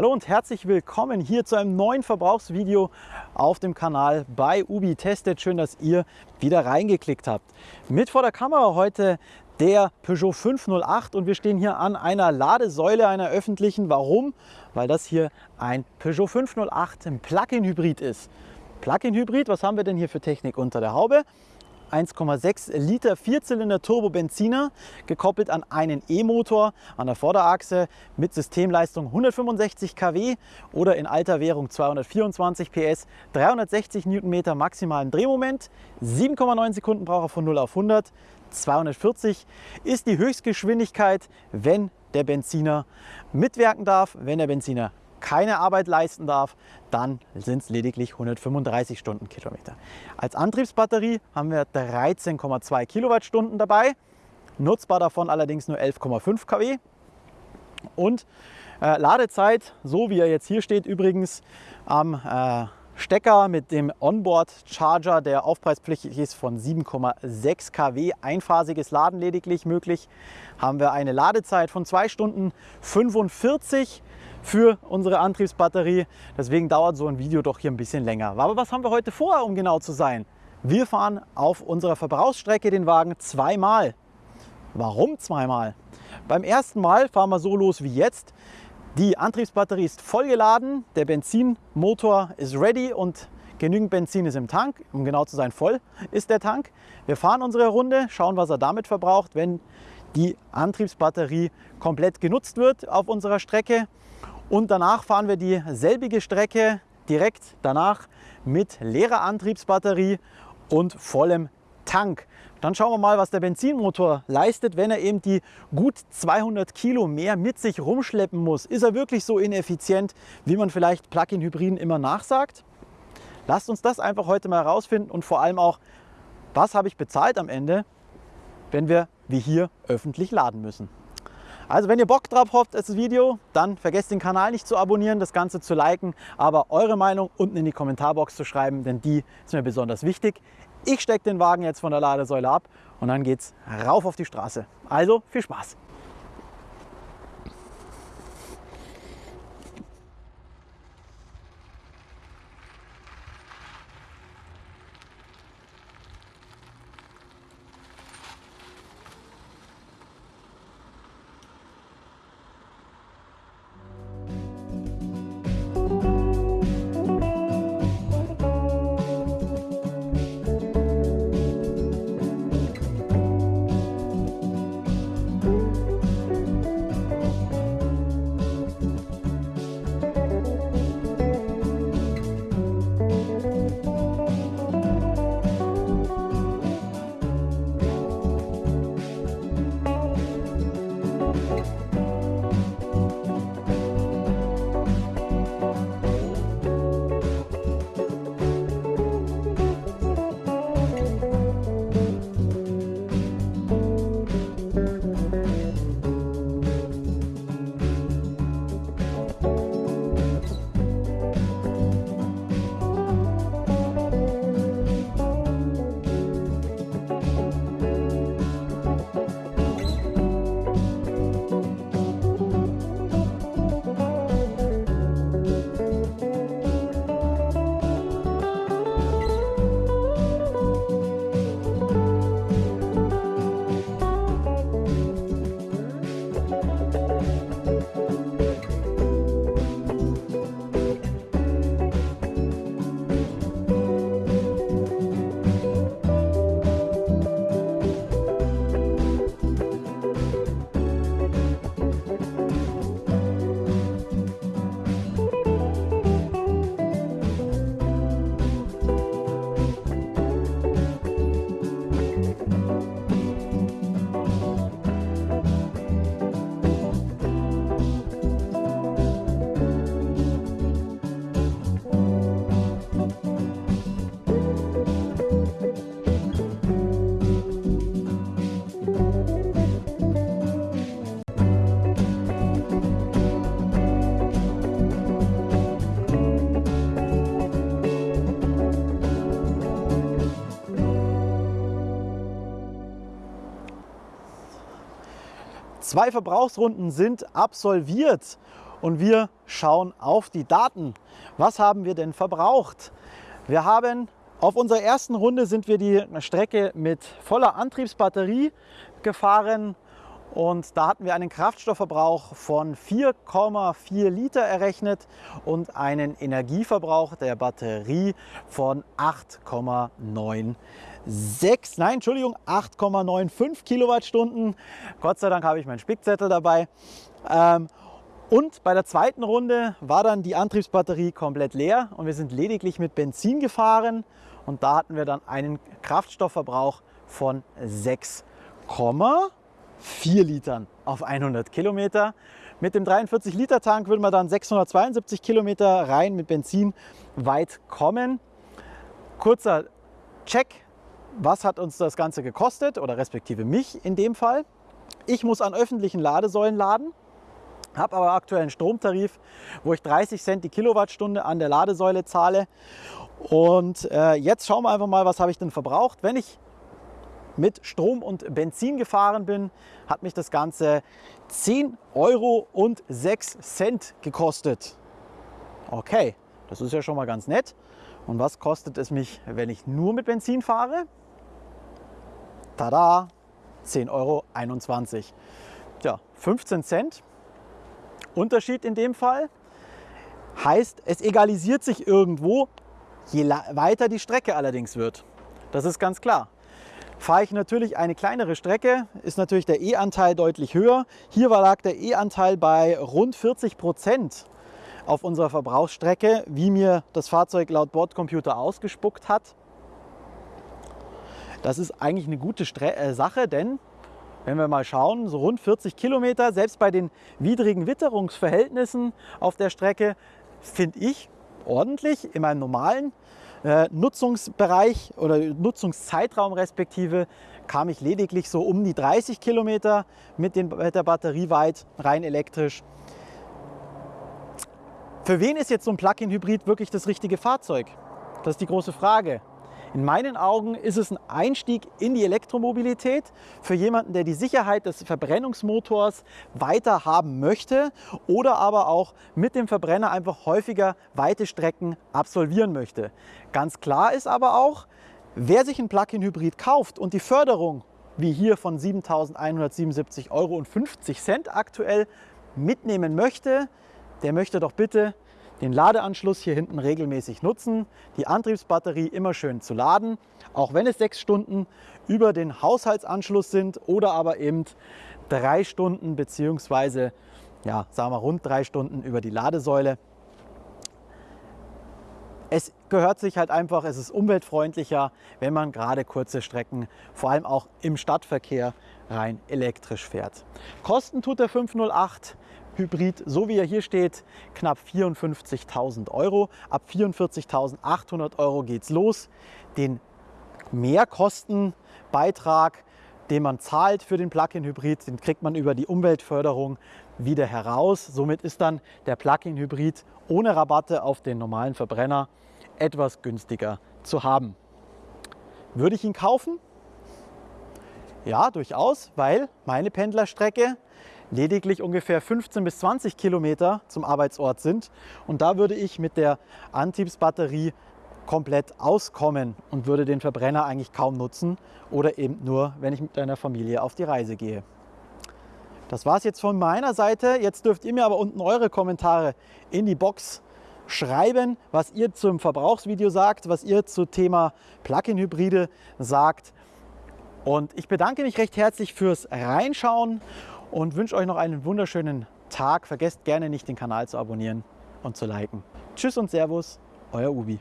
Hallo und herzlich willkommen hier zu einem neuen Verbrauchsvideo auf dem Kanal bei Ubi Tested. Schön, dass ihr wieder reingeklickt habt. Mit vor der Kamera heute der Peugeot 508 und wir stehen hier an einer Ladesäule einer öffentlichen. Warum? Weil das hier ein Peugeot 508 im Plug-in-Hybrid ist. Plug-in-Hybrid, was haben wir denn hier für Technik unter der Haube? 1,6 Liter Vierzylinder Turbo-Benziner, gekoppelt an einen E-Motor an der Vorderachse mit Systemleistung 165 kW oder in alter Währung 224 PS, 360 Newtonmeter maximalen Drehmoment, 7,9 Sekunden braucht er von 0 auf 100, 240 ist die Höchstgeschwindigkeit, wenn der Benziner mitwirken darf. Wenn der Benziner keine Arbeit leisten darf, dann sind es lediglich 135 Stundenkilometer. Als Antriebsbatterie haben wir 13,2 Kilowattstunden dabei, nutzbar davon allerdings nur 11,5 kW. Und äh, Ladezeit, so wie er jetzt hier steht, übrigens am äh, Stecker mit dem Onboard-Charger, der aufpreispflichtig ist, von 7,6 kW, einphasiges Laden lediglich möglich, haben wir eine Ladezeit von 2 Stunden 45 für unsere Antriebsbatterie. Deswegen dauert so ein Video doch hier ein bisschen länger. Aber was haben wir heute vor, um genau zu sein? Wir fahren auf unserer Verbrauchsstrecke den Wagen zweimal. Warum zweimal? Beim ersten Mal fahren wir so los wie jetzt. Die Antriebsbatterie ist vollgeladen, der Benzinmotor ist ready und genügend Benzin ist im Tank. Um genau zu sein, voll ist der Tank. Wir fahren unsere Runde, schauen, was er damit verbraucht, wenn die Antriebsbatterie komplett genutzt wird auf unserer Strecke. Und danach fahren wir dieselbige Strecke direkt danach mit leerer Antriebsbatterie und vollem Tank. Dann schauen wir mal, was der Benzinmotor leistet, wenn er eben die gut 200 Kilo mehr mit sich rumschleppen muss. Ist er wirklich so ineffizient, wie man vielleicht Plug-in-Hybriden immer nachsagt? Lasst uns das einfach heute mal herausfinden und vor allem auch, was habe ich bezahlt am Ende, wenn wir wie hier öffentlich laden müssen. Also wenn ihr Bock drauf habt, das Video, dann vergesst den Kanal nicht zu abonnieren, das Ganze zu liken, aber eure Meinung unten in die Kommentarbox zu schreiben, denn die ist mir besonders wichtig. Ich stecke den Wagen jetzt von der Ladesäule ab und dann geht's rauf auf die Straße. Also viel Spaß! Zwei Verbrauchsrunden sind absolviert und wir schauen auf die Daten. Was haben wir denn verbraucht? Wir haben auf unserer ersten Runde sind wir die Strecke mit voller Antriebsbatterie gefahren und da hatten wir einen Kraftstoffverbrauch von 4,4 Liter errechnet und einen Energieverbrauch der Batterie von 8,96, nein, Entschuldigung, 8,95 Kilowattstunden. Gott sei Dank habe ich meinen Spickzettel dabei. Ähm, und bei der zweiten Runde war dann die Antriebsbatterie komplett leer und wir sind lediglich mit Benzin gefahren und da hatten wir dann einen Kraftstoffverbrauch von 6,5 4 Litern auf 100 Kilometer. Mit dem 43 Liter Tank würde man dann 672 Kilometer rein mit Benzin weit kommen. Kurzer Check, was hat uns das Ganze gekostet oder respektive mich in dem Fall. Ich muss an öffentlichen Ladesäulen laden, habe aber aktuell einen Stromtarif, wo ich 30 Cent die Kilowattstunde an der Ladesäule zahle. Und äh, jetzt schauen wir einfach mal, was habe ich denn verbraucht. Wenn ich mit Strom und Benzin gefahren bin, hat mich das Ganze 10 Euro und 6 Cent gekostet. Okay, das ist ja schon mal ganz nett. Und was kostet es mich, wenn ich nur mit Benzin fahre? Tada, 10,21 Euro. Tja, 15 Cent. Unterschied in dem Fall. Heißt, es egalisiert sich irgendwo, je weiter die Strecke allerdings wird. Das ist ganz klar. Fahre ich natürlich eine kleinere Strecke, ist natürlich der E-Anteil deutlich höher. Hier lag der E-Anteil bei rund 40 Prozent auf unserer Verbrauchsstrecke, wie mir das Fahrzeug laut Bordcomputer ausgespuckt hat. Das ist eigentlich eine gute Stre äh, Sache, denn wenn wir mal schauen, so rund 40 Kilometer, selbst bei den widrigen Witterungsverhältnissen auf der Strecke, finde ich ordentlich in meinem normalen äh, Nutzungsbereich oder Nutzungszeitraum respektive kam ich lediglich so um die 30 Kilometer mit, den, mit der Batterie weit, rein elektrisch. Für wen ist jetzt so ein Plug-in-Hybrid wirklich das richtige Fahrzeug? Das ist die große Frage. In meinen Augen ist es ein Einstieg in die Elektromobilität für jemanden, der die Sicherheit des Verbrennungsmotors weiter haben möchte oder aber auch mit dem Verbrenner einfach häufiger weite Strecken absolvieren möchte. Ganz klar ist aber auch, wer sich ein Plug-in-Hybrid kauft und die Förderung wie hier von 7.177,50 Euro aktuell mitnehmen möchte, der möchte doch bitte den Ladeanschluss hier hinten regelmäßig nutzen, die Antriebsbatterie immer schön zu laden, auch wenn es sechs Stunden über den Haushaltsanschluss sind oder aber eben drei Stunden beziehungsweise ja, sagen wir rund drei Stunden über die Ladesäule. Es gehört sich halt einfach, es ist umweltfreundlicher, wenn man gerade kurze Strecken, vor allem auch im Stadtverkehr, rein elektrisch fährt. Kosten tut der 508 Hybrid, so wie er hier steht, knapp 54.000 Euro. Ab 44.800 Euro geht es los. Den Mehrkostenbeitrag, den man zahlt für den Plug-in-Hybrid, den kriegt man über die Umweltförderung wieder heraus. Somit ist dann der Plug-in-Hybrid ohne Rabatte auf den normalen Verbrenner etwas günstiger zu haben. Würde ich ihn kaufen? Ja, durchaus, weil meine Pendlerstrecke lediglich ungefähr 15 bis 20 Kilometer zum Arbeitsort sind. Und da würde ich mit der Antriebsbatterie komplett auskommen und würde den Verbrenner eigentlich kaum nutzen oder eben nur, wenn ich mit einer Familie auf die Reise gehe. Das war es jetzt von meiner Seite. Jetzt dürft ihr mir aber unten eure Kommentare in die Box schreiben, was ihr zum Verbrauchsvideo sagt, was ihr zum Thema Plug-in-Hybride sagt. Und ich bedanke mich recht herzlich fürs Reinschauen und wünsche euch noch einen wunderschönen Tag. Vergesst gerne nicht den Kanal zu abonnieren und zu liken. Tschüss und Servus, euer Ubi.